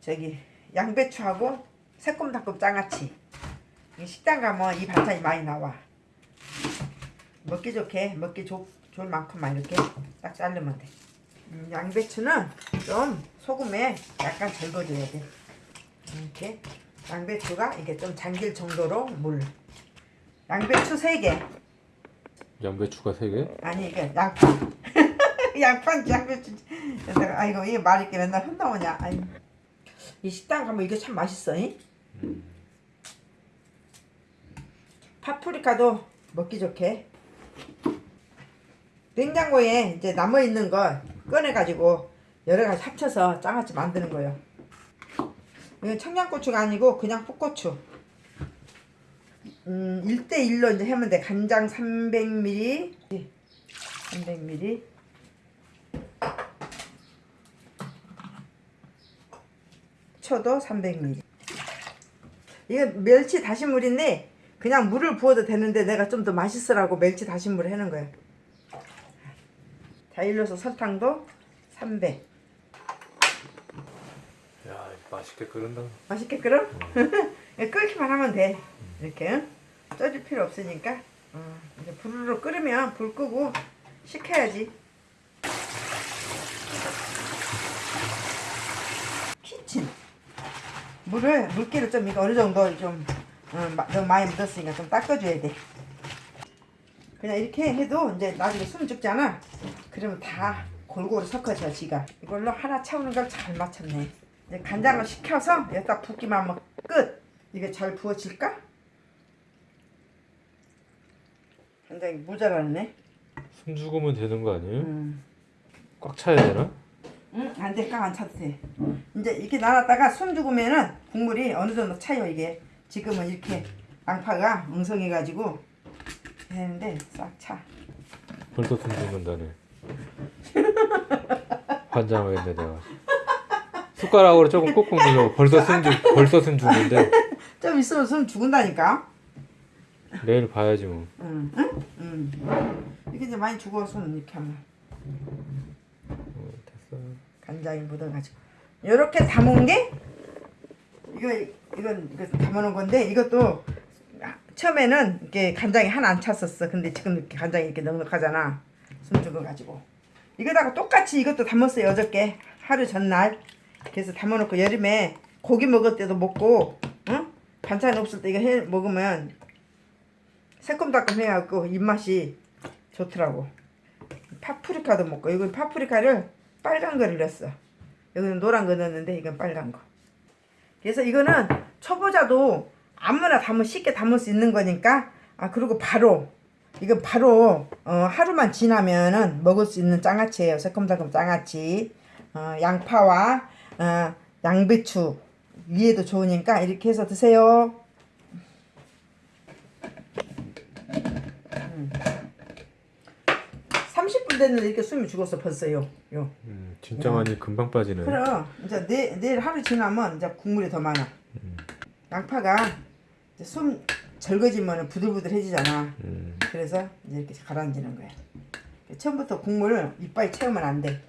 저기 양배추하고 새콤달콤 장아찌 이 식당 가면 이 반찬이 많이 나와. 먹기 좋게 먹기 좋, 좋을 만큼만 이렇게 딱 자르면 돼. 음, 양배추는 좀 소금에 약간 절거줘야 돼. 이렇게 양배추가 이게 좀 잠길 정도로 물. 양배추 3개. 양배추가 3개? 아니 이게 양파. 양파 양배추. 아이고 이게 말이 이렇게 맨날 혼나오냐. 아이 이 식당 가면 이게 참 맛있어 이? 파프리카도 먹기 좋게 냉장고에 이제 남아 있는 거 꺼내 가지고 여러 가지 합쳐서 장아찌 만드는 거예요. 이건 청양고추가 아니고 그냥 풋고추. 음, 1대1로 이제 하면 돼. 간장 300ml. 300ml. 초도 300ml. 이건 멸치 다시물인데 그냥 물을 부어도 되는데 내가 좀 더 맛있으라고 멸치 다시물을 해놓은 거야. 자, 일러서 설탕도 300. 야 맛있게 끓는다 맛있게 끓어? 끓기만 하면 돼. 이렇게 응? 쪄줄 필요 없으니까. 어, 이제 불로 끓으면 불 끄고 식혀야지. 물을 물기를 좀 이거 어느 정도 좀 어, 마- 너무 많이 묻었으니까 좀 닦아줘야 돼. 그냥 이렇게 해도 이제 나중에 숨 죽잖아. 그러면 다 골고루 섞어져 지가. 이걸로 하나 채우는 걸 잘 맞췄네. 이제 간장을 식혀서 여기다 붓기만 하면 끝. 이게 잘 부어질까? 간장이 모자라네. 숨 죽으면 되는 거 아니에요? 음. 꽉 차야 되나? 응, 안 돼, 깡 안 차도 돼. 이제 이렇게 놔놨다가 손 죽으면은 국물이 어느 정도 차요, 이게. 지금은 이렇게 양파가 엉성해가지고 되는데 싹 차. 벌써 숨 죽는다네 환장하겠네 내가 숟가락으로 조금 꾹꾹 눌러 벌써 숨 죽, 벌써 숨 죽는데 좀 있으면 손 죽은다니까. 내일 봐야지 뭐 응, 응, 응. 이렇게 이제 많이 죽어, 손 이렇게 하면. 어, 됐어 간장이 묻어가지고. 요렇게 담은 게 이거 이건 이거 담아놓은 건데 이것도 처음에는 이렇게 간장이 하나 안 찼었어. 근데 지금 이렇게 간장이 이렇게 넉넉하잖아. 숨 죽어 가지고. 이거다가 똑같이 이것도 담았어요 어저께 하루 전날. 그래서 담아놓고 여름에 고기 먹을 때도 먹고, 응? 반찬 없을 때 이거 해 먹으면 새콤달콤 해갖고 입맛이 좋더라고. 파프리카도 먹고 이건 파프리카를 빨간 거를 넣었어. 여기는 노란 거 넣었는데 이건 빨간 거. 그래서 이거는 초보자도 아무나 담을 쉽게 담을 수 있는 거니까 아 그리고 바로 이건 바로 어, 하루만 지나면은 먹을 수 있는 장아찌예요. 새콤달콤 장아찌. 어, 양파와 어, 양배추 위에도 좋으니까 이렇게 해서 드세요. 30분 됐는데 이렇게 숨이 죽었어 벌써요. 요. 음, 진짜 많이 금방 빠지네 그럼 이제 내, 내일 하루 지나면 이제 국물이 더 많아. 양파가 이제 숨 절거지면 부들부들해지잖아. 음, 그래서 이제 이렇게 가라앉는 거야. 처음부터 국물을 이빨 채우면 안 돼.